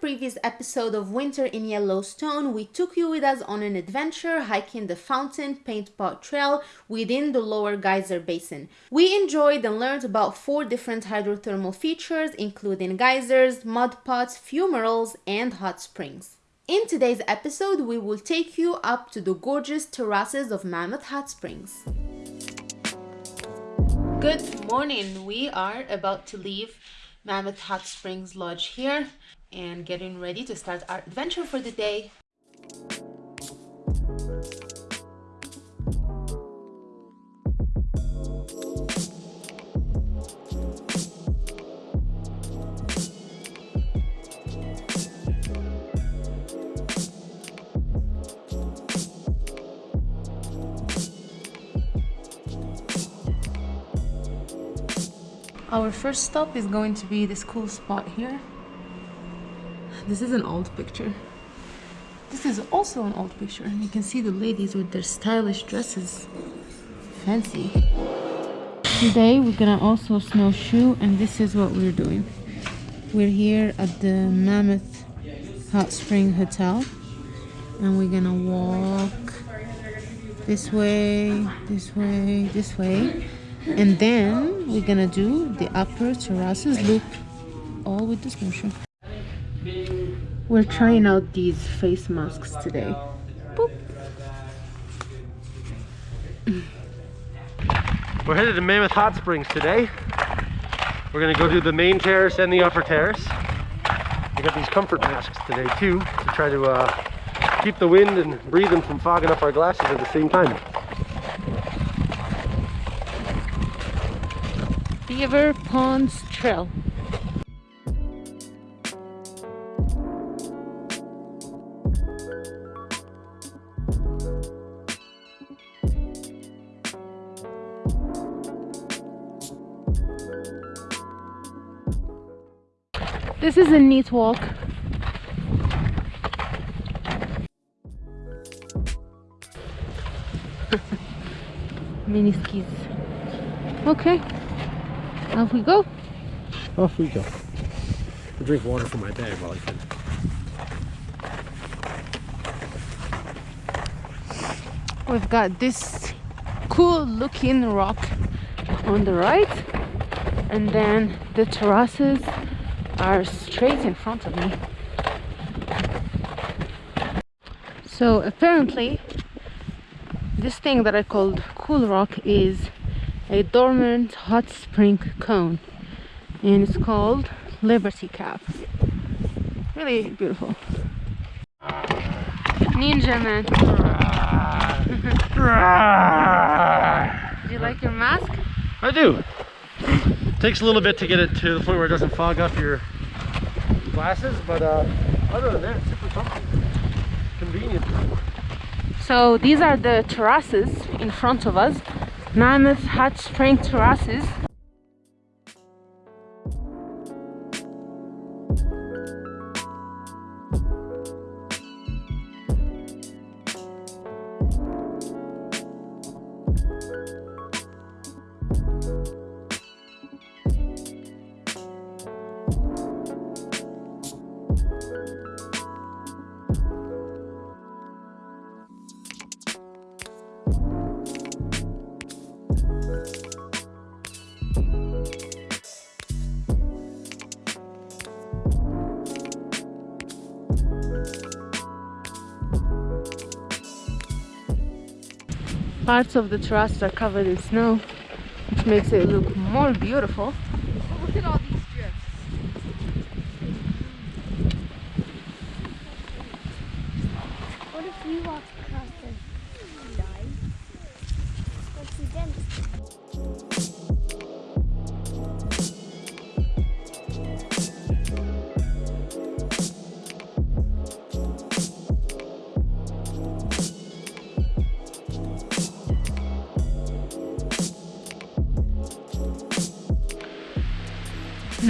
previous episode of Winter in Yellowstone, we took you with us on an adventure hiking the Fountain Paint Pot Trail within the Lower Geyser Basin. We enjoyed and learned about four different hydrothermal features, including geysers, mud pots, fumaroles, and hot springs. In today's episode, we will take you up to the gorgeous terraces of Mammoth Hot Springs. Good morning. We are about to leave Mammoth Hot Springs Lodge here and getting ready to start our adventure for the day. Our first stop is going to be this cool spot here. This is an old picture. This is also an old picture. And you can see the ladies with their stylish dresses. Fancy. Today we're gonna also snowshoe and this is what we're doing. We're here at the Mammoth Hot Spring Hotel and we're gonna walk this way, this way, this way and then we're gonna do the upper terraces loop all with the snowshoe we're trying out these face masks today Boop. we're headed to mammoth hot springs today we're gonna go do the main terrace and the upper terrace we got these comfort masks today too to try to uh, keep the wind and breathing from fogging up our glasses at the same time Beaver Ponds Trail. This is a neat walk. Mini skis. Okay. Off we go. Off we go. I'll drink water from my bag while I can. We've got this cool looking rock on the right and then the terraces are straight in front of me. So apparently this thing that I called cool rock is a dormant hot spring cone and it's called Liberty Cap. Really beautiful. Ninja man. do you like your mask? I do. Takes a little bit to get it to the point where it doesn't fog up your glasses, but uh, other than that, it's super comfortable. Convenient. So these are the terraces in front of us Mammoth Hot Spring Terraces parts of the terrace are covered in snow which makes it look more beautiful. Look at all these drifts what if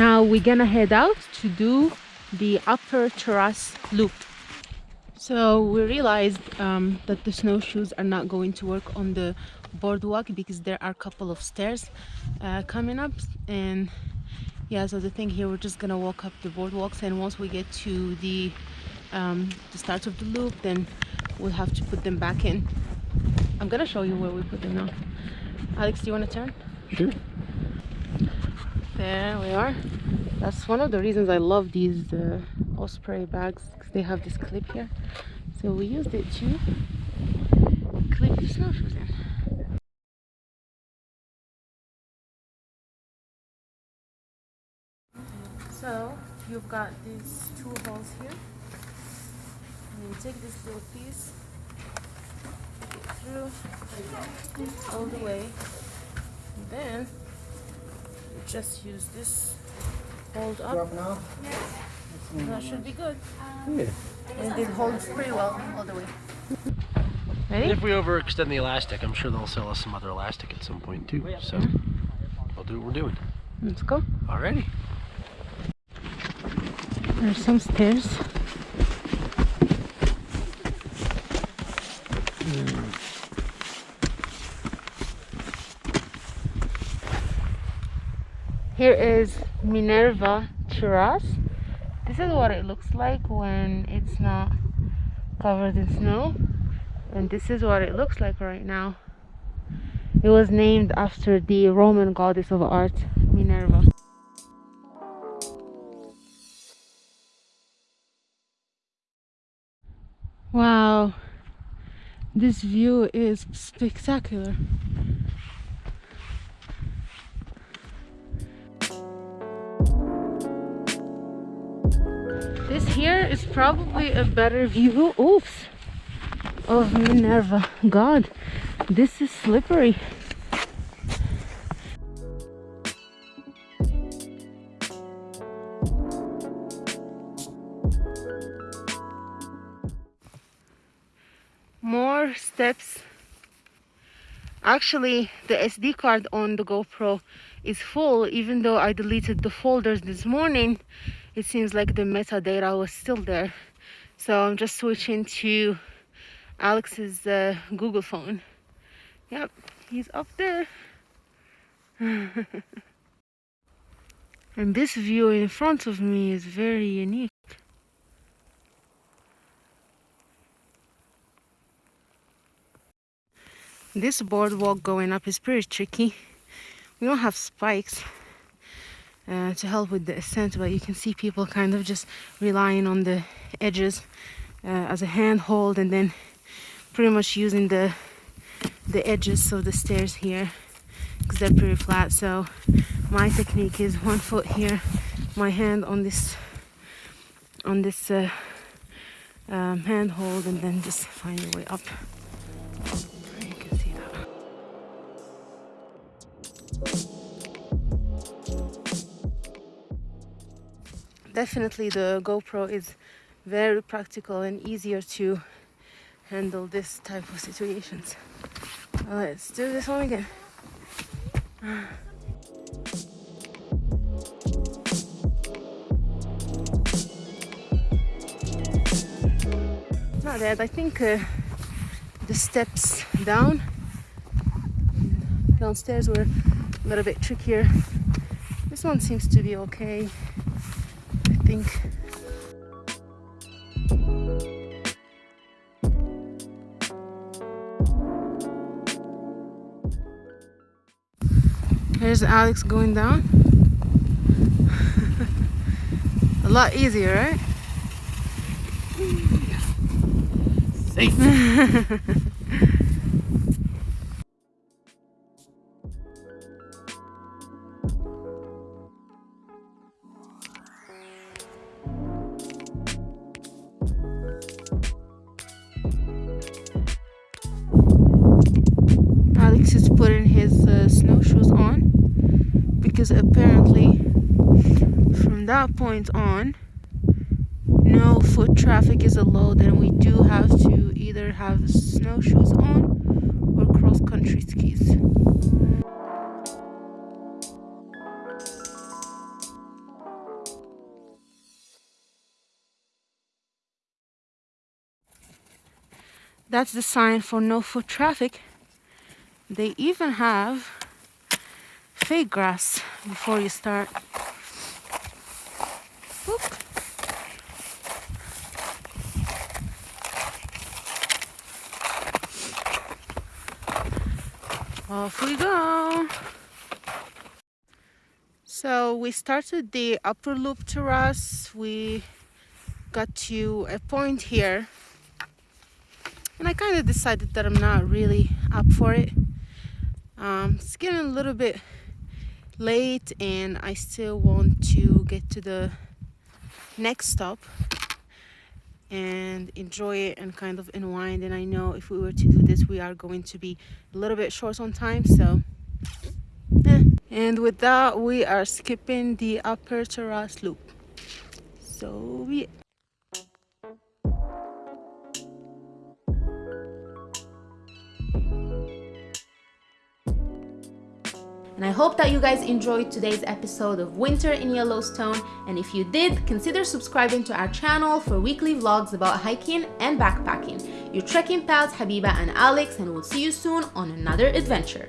now we're gonna head out to do the upper terrace loop. So we realized um, that the snowshoes are not going to work on the boardwalk because there are a couple of stairs uh, coming up. And yeah so the thing here we're just gonna walk up the boardwalks. And once we get to the um, the start of the loop then we'll have to put them back in. I'm gonna show you where we put them now. Alex do you want to turn? Sure. There we are that's one of the reasons I love these uh, Osprey bags because they have this clip here so we used it to clip the snowshoes in So you've got these two holes here. And you take this little piece through all the way. And then just use this hold up. That should be good. Yeah. And it holds pretty well all the way. And Ready? if we overextend the elastic, I'm sure they'll sell us some other elastic at some point too. So we'll do what we're doing. Let's go. Alrighty. There's some stairs. Here is Minerva Terrace. This is what it looks like when it's not covered in snow. And this is what it looks like right now. It was named after the Roman goddess of art, Minerva. Wow, this view is spectacular. Here is probably a better view, oops, of Minerva. God, this is slippery. more steps actually the sd card on the gopro is full even though i deleted the folders this morning it seems like the metadata was still there. So i'm just switching to alex's uh, google phone. Yep he's up there. And this view in front of me is very unique. This boardwalk going up is pretty tricky. We don't have spikes uh, to help with the ascent but you can see people kind of just relying on the edges uh, as a handhold and then pretty much using the the edges of the stairs here because they're pretty flat so my technique is one foot here my hand on this on this uh, um, handhold and then just find your way up you can see that. Definitely the GoPro is very practical and easier to handle this type of situations. Let's do this one again. Not bad. I think uh, the steps down downstairs were a little bit trickier. This one seems to be okay. Think. Here's Alex going down. a lot easier, right? Safe. his uh, snowshoes on because apparently from that point on no foot traffic is allowed and we do have to either have snowshoes on or cross country skis. That's the sign for no foot traffic. They even have fake grass before you start. Whoop. Off we go. So we started the upper loop terrace. We got to a point here and I kind of decided that I'm not really up for it. Um, it's getting a little bit late and I still want to get to the next stop and enjoy it and kind of unwind. And I know if we were to do this we are going to be a little bit short on time so eh. and with that we are skipping the upper terrace loop. So yeah And I hope that you guys enjoyed today's episode of Winter in Yellowstone. And if you did, consider subscribing to our channel for weekly vlogs about hiking and backpacking. Your trekking pals Habiba and Alex, and we'll see you soon on another adventure.